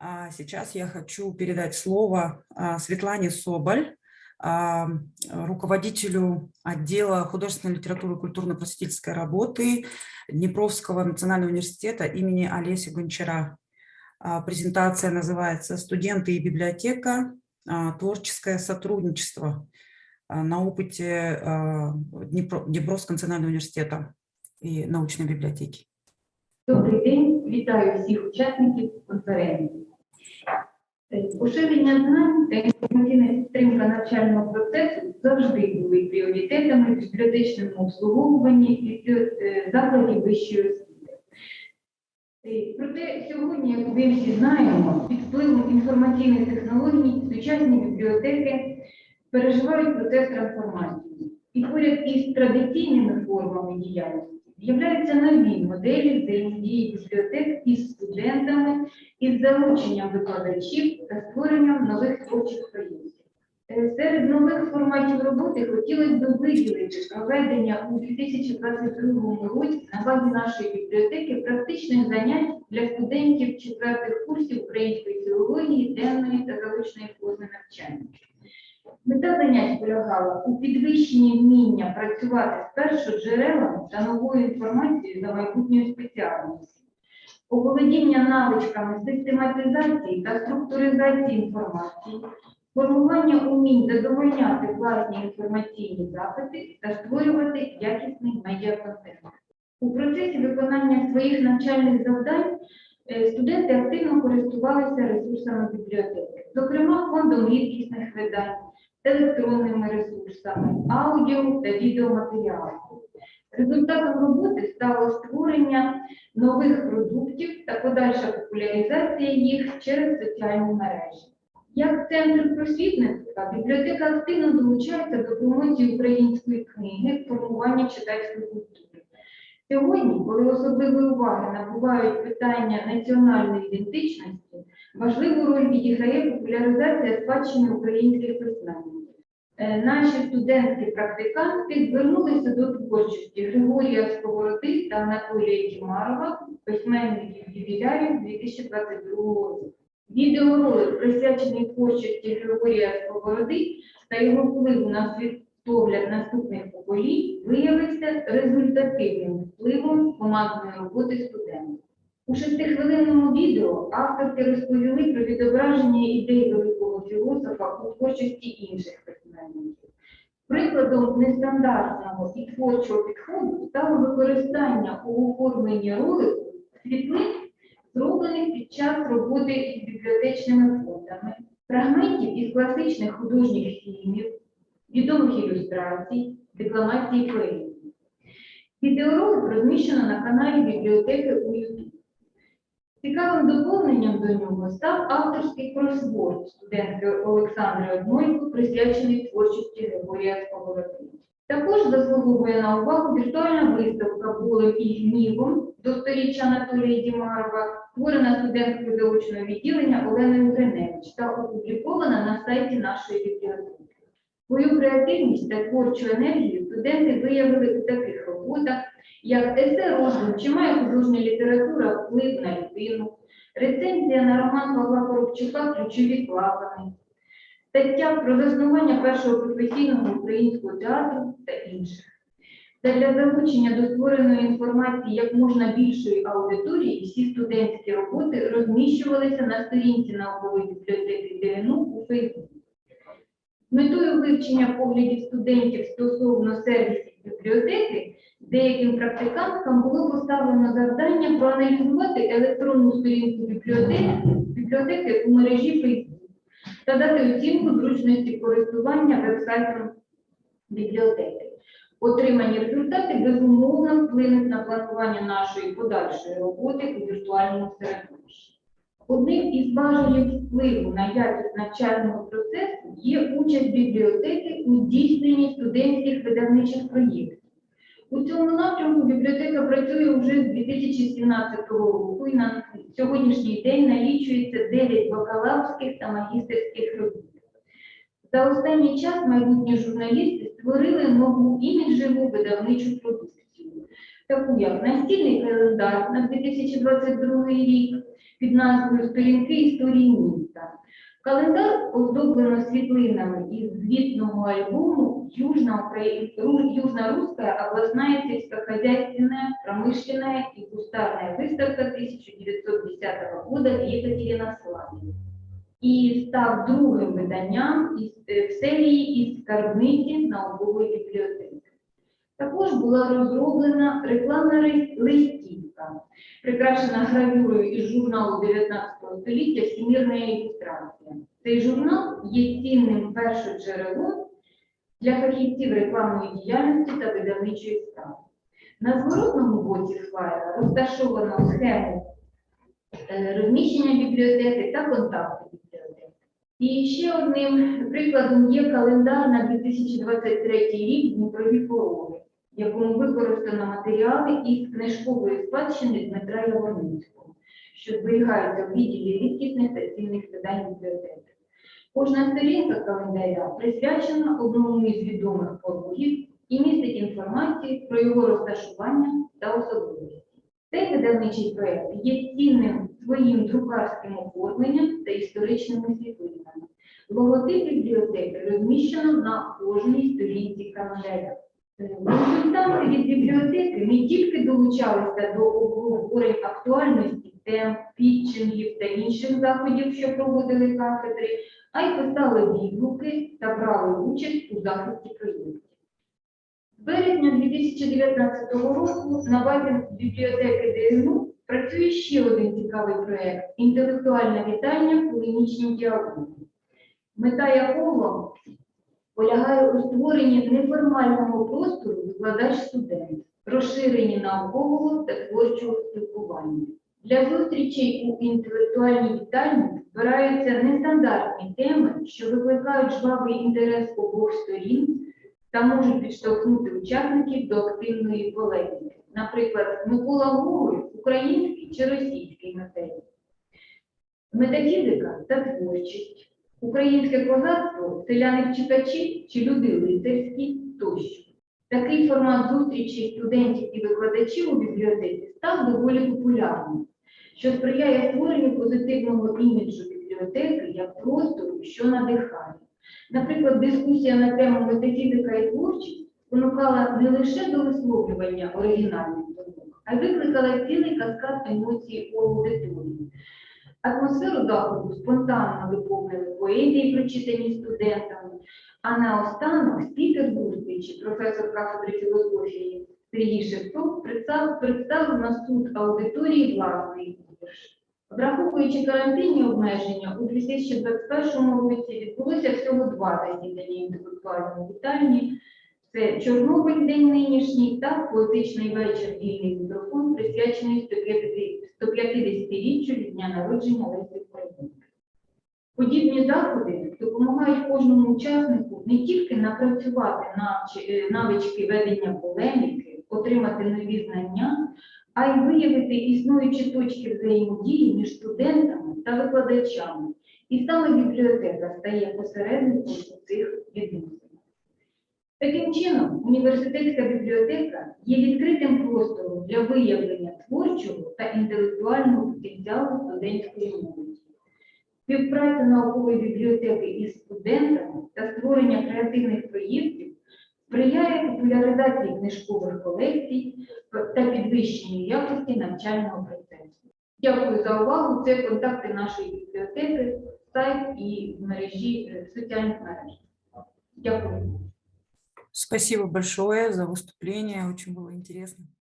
А сейчас я хочу передать слово а, Светлане Соболь, а, руководителю отдела художественной литературы и культурно-просветительской работы Днепровского национального университета имени Олеся Гончара. А, Презентация называется «Студенты и библиотека. а, Творческое сотрудничество а, на опыте а, Днепро- Днепровского национального университета и научной библиотеки». Добрий день, вітаю всіх учасників конференції. Поширення знань та інформаційна підтримка навчального процесу завжди були пріоритетами в бібліотечному обслуговуванні е, закладів вищої освіти. Е, Проте сьогодні, як ви всі знаємо, під впливом інформаційних технологій сучасні бібліотеки переживають процес трансформації. І поряд із традиційними формами діяльності з'являються нові моделі взаємодії бібліотек із студентами, із залученням викладачів та створенням нових творчих проєктів. Е, Серед нових форматів роботи хотілося б виділити проведення у 2022 році на базі нашої бібліотеки практичних занять для студентів четвертих курсів української філології, денної та заочної форми навчання. Мета занять полягала у підвищенні вміння працювати з першоджерелами та новою інформацією за майбутньою спеціальністю, оволодіння навичками систематизації та структуризації інформації, формування умінь задовольняти власні інформаційні запити та створювати якісний медіаконтент. У процесі виконання своїх навчальних завдань е, студенти активно користувалися ресурсами бібліотеки, зокрема фондом рідкісних видань, електронними ресурсами, аудіо та відеоматеріалами. Результатом роботи стало створення нових продуктів та подальша популяризація їх через соціальні мережі. Як центр просвітництва, бібліотека активно долучається до промоції української книги, формування читацької культури. Сьогодні, коли особливої уваги набувають питання національної ідентичності, важливу роль відіграє популяризація спадщини українських письменників. Е, Наші студентки-практиканти звернулися до творчості Григорія Сковороди та Анатолія Тімарова, письменників ювілярів 2022 року. Відеоролик, присвячений творчості Григорія Сковороди та його впливу на світогляд наступних поколінь, виявився результативним впливом командної роботи студентів. У шестихвилинному відео авторки розповіли про відображення ідей великого філософа у творчості інших письменників. Прикладом нестандартного і творчого підходу стало використання у оформленні ролику світлин, зроблених під час роботи із бібліотечними фондами, фрагментів із класичних художніх фільмів, відомих ілюстрацій, декламації поезії. Відеоролик розміщено на каналі бібліотеки у YouTube. Цікавим доповненням до нього став авторський кросворд студентки Олександри Однойко, присвячений творчості Григорія Сковороди. Також заслуговує на увагу віртуальна виставка «Болем і гнівом» до сторіччя Анатолія Дімарова, створена студенткою заочного відділення Оленою Гриневич та опублікована на сайті нашої бібліотеки. Свою креативність та творчу енергію студенти виявили у таких роботах, як есе роздум, чи має художня література вплив на людину, рецензія на роман Павла Коробчука Ключові клапани, стаття про заснування першого професійного українського театру та інших. Та для залучення до створеної інформації як можна більшої аудиторії всі студентські роботи розміщувалися на сторінці наукової бібліотеки ДНУ у Фейсбуці. Метою вивчення поглядів студентів стосовно сервісів бібліотеки, деяким практиканткам було поставлено завдання проаналізувати електронну сторінку бібліотеки, бібліотеки у мережі Facebook та дати оцінку зручності користування веб-сайтом бібліотеки. Отримані результати безумовно вплинуть на планування нашої подальшої роботи у віртуальному середовищі. Одним із важелів впливу на якість навчального процесу є участь бібліотеки у здійсненні студентських видавничих проєктів. У цьому напрямку бібліотека працює вже з 2017 року і на сьогоднішній день налічується 9 бакалаврських та магістерських робіт. За останній час майбутні журналісти створили нову іміджеву видавничу продукцію, таку як настільний календар на 2022 рік, під назвою Сторінки історії міста. Календар оздоблено світлинами із звітного альбому Южна, Украї... Ру- Южно-Русская областная сельскохозяйственная, промышленная и кустарная выставка 1910 года в Екатеринославе. І став другим виданням е, в серії із скарбниці наукової бібліотеки. Також була розроблена рекламна ри- листівка, прикрашена гравюрою із журналу 19 століття Всемірна ілюстрація. Цей журнал є цінним першоджерелом для фахівців рекламної діяльності та видавничої справи. На зворотному боці флаєра розташовано схему е, розміщення бібліотеки та контакти бібліотеки. І ще одним прикладом є календар на 2023 рік Дніпрові пороги, в якому використано матеріали із книжкової спадщини Дмитра Яворницького, що зберігаються в відділі рідкісних та цінних видань бібліотеки. Кожна сторінка календаря присвячена одному із відомих порогів і містить інформацію про його розташування та особливості. Цей видавничий проєкт є цінним своїм друкарським оформленням та історичними світлинами. Логотип бібліотеки розміщено на кожній сторінці календаря. Консультанти від бібліотеки не тільки долучалися до обговорень актуальності тем, пітчингів та інших заходів, що проводили кафедри, а й писали відгуки та брали участь у захисті проєктів. З березня 2019 року на базі бібліотеки ДНУ працює ще один цікавий проєкт інтелектуальне вітання в полемічнім діалозі, мета якого полягає у створенні неформального простору викладач-студент, розширенні наукового та творчого спілкування. Для зустрічей у інтелектуальній вітальні збираються нестандартні теми, що викликають жвавий інтерес обох сторін та можуть підштовхнути учасників до активної полеміки. Наприклад, Микола Гоголь – український чи російський матеріал. Метафізика та творчість, українське козацтво, селяни-вчитачі чи люди лицарські тощо. Такий формат зустрічі студентів і викладачів у бібліотеці став доволі популярним, що сприяє створенню позитивного іміджу бібліотеки як простору, що надихає. Наприклад, дискусія на тему метафізика і творчість спонукала не лише до висловлювання оригінальних думок, а й викликала цілий каскад емоцій у аудиторії. Атмосферу заходу спонтанно виповнили поезії, прочитані студентами, а наостанок спікер зустрічі, професор кафедри філософії Сергій Шевцов, представ- представив на суд аудиторії власний вірш. Враховуючи карантинні обмеження, у 2021 році відбулося всього два засідання інтелектуальної вітальні. Це Чорнобиль день нинішній та поетичний вечір вільний мікрофон, присвячений 150-річчю від дня народження Лесі Українки. Подібні заходи допомагають кожному учаснику не тільки напрацювати е, навички ведення полеміки, отримати нові знання, а й виявити існуючі точки взаємодії між студентами та викладачами. І саме бібліотека стає посередником цих відносинах. Таким чином, університетська бібліотека є відкритим простором для виявлення творчого та інтелектуального потенціалу студентської молоді. Співпраця наукової бібліотеки із студентами та створення креативних проєктів сприяє популяризації книжкових колекцій та підвищенню якості навчального процесу. Дякую за увагу. Це контакти нашої бібліотеки, сайт і мережі е, соціальних мереж. Дякую. Спасибо большое за выступление, очень было интересно.